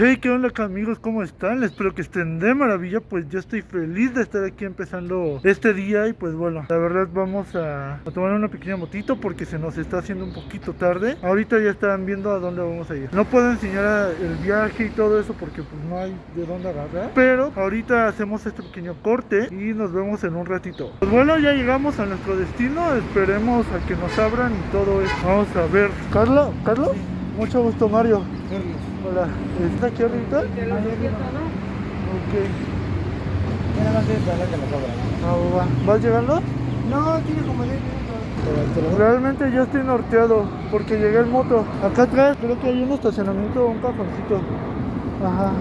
Hey, ¿qué onda amigos? ¿Cómo están? Espero que estén de maravilla, pues yo estoy feliz de estar aquí empezando este día y pues bueno, la verdad vamos a, a, tomar una pequeña motito porque se nos está haciendo un poquito tarde. Ahorita ya están viendo a dónde vamos a ir. No puedo enseñar el viaje y todo eso porque pues no hay de dónde agarrar, pero ahorita hacemos este pequeño corte y nos vemos en un ratito. Pues bueno, ya llegamos a nuestro destino, esperemos a que nos abran y todo eso. Vamos a ver. Carla, ¿Carlos? Mucho gusto, Mario. Hola, ¿está aquí ahorita? Sí, Ok. Nada más es para que lo cobran. Ah, va. ¿Vas llegando? No, tiene como 10 minutos. Realmente ya estoy norteado porque llegué en moto. Acá atrás creo que hay un estacionamiento, un cajoncito. Ajá.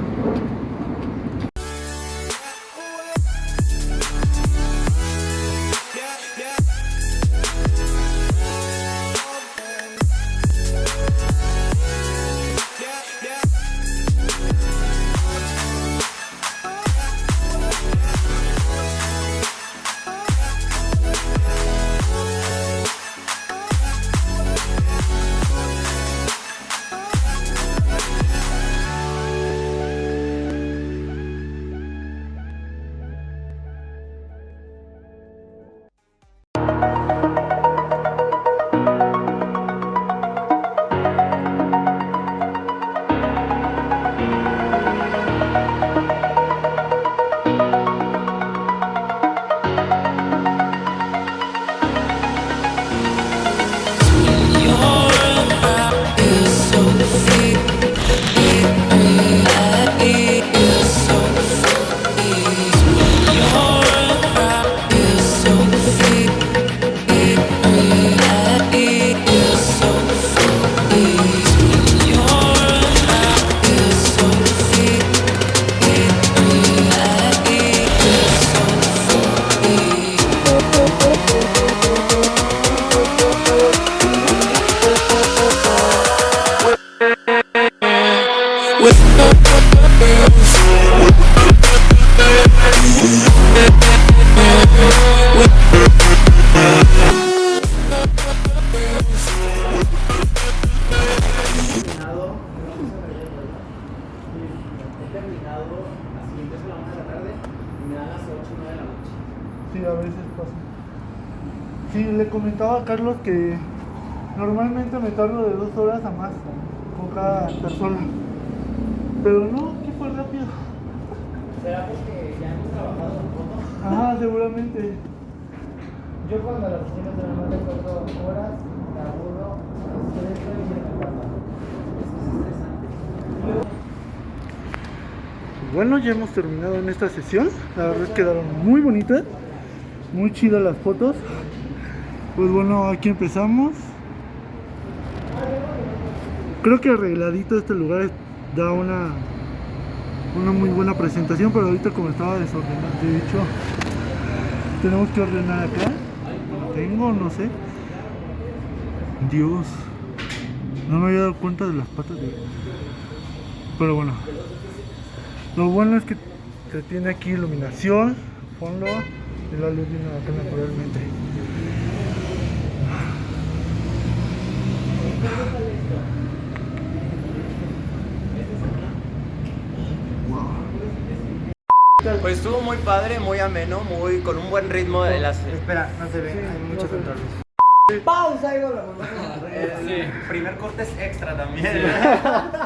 Sí, a veces pasa. Sí, le comentaba a Carlos que normalmente me tardo de dos horas a más con cada persona. Pero no, que fue rápido. ¿Será porque ya hemos trabajado en fotos? Ajá, seguramente. Yo cuando las oficinas de no recuerdo horas, me aburro, estreso y me encanta. Eso es estresante. Bueno, ya hemos terminado en esta sesión. La verdad quedaron muy bonitas, muy chidas las fotos. Pues bueno, aquí empezamos. Creo que arregladito este lugar da una una muy buena presentación, pero ahorita como estaba desordenado, de hecho, tenemos que ordenar acá. Tengo, no sé. Dios, no me había dado cuenta de las patas de. Pero bueno, lo bueno es que se tiene aquí iluminación, fondo la luz viene acá naturalmente. Pues estuvo muy padre, muy ameno, muy con un buen ritmo de las. Espera, no se ve, Sí, hay no mucho ve. control. Pausa y volvemos. El primer corte es extra también.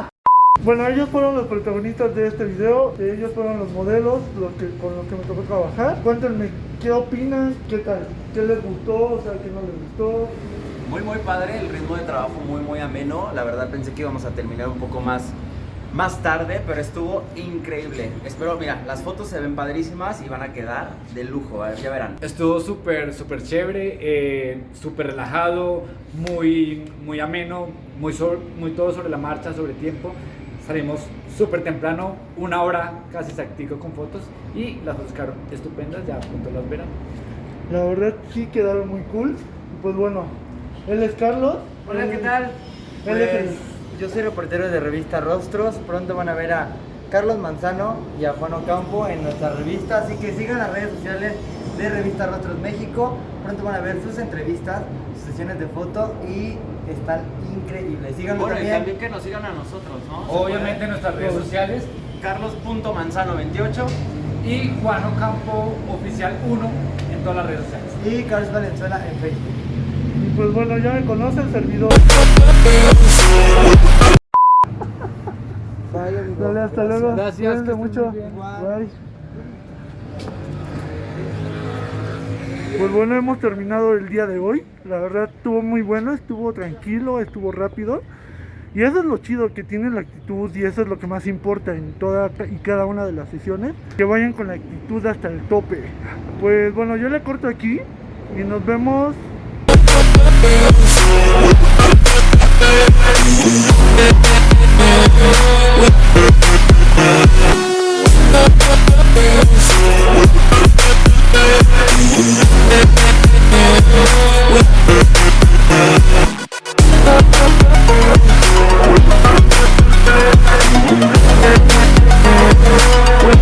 Bueno, ellos fueron los protagonistas de este video, ellos fueron los modelos los que, con los que me tocó trabajar. Cuéntenme, ¿qué opinan? ¿Qué tal? ¿Qué les gustó? O sea, ¿qué no les gustó? Muy muy padre, el ritmo de trabajo muy muy ameno. La verdad pensé que íbamos a terminar un poco más más tarde, pero estuvo increíble. Espero, mira, las fotos se ven padrísimas y van a quedar de lujo, a ver, ya verán. Estuvo súper, súper chévere, eh, súper relajado, muy, muy ameno, muy, so- muy todo sobre la marcha, sobre tiempo. Salimos súper temprano, una hora casi exactico con fotos y las fotos quedaron estupendas, ya pronto las verán. La verdad sí quedaron muy cool. Pues bueno, él es Carlos. Hola, ¿qué tal? Él es el- Pues, yo soy reportero de revista Rostros. Pronto van a ver a Carlos Manzano y a Juan Ocampo en nuestra revista. Así que sigan las redes sociales de Revista Rostros México. Pronto van a ver sus entrevistas, sesiones de foto y están increíbles. Síganlo Bueno, y también. también que nos sigan a nosotros, ¿no? ¿Se Obviamente en nuestras redes sociales Carlos.manzano28 y Juan Ocampo Oficial 1 en todas las redes sociales. Y Carlos Valenzuela en Facebook. Y pues bueno, ya me conoce el servidor. Bye, amigo. Dale, hasta luego. Gracias, Cuídense mucho. Bye. Pues bueno, hemos terminado el día de hoy. La verdad estuvo muy bueno, estuvo tranquilo, estuvo rápido. Y eso es lo chido que tiene la actitud y eso es lo que más importa en toda y cada una de las sesiones. Que vayan con la actitud hasta el tope. Pues bueno, yo le corto aquí y nos vemos Yeah.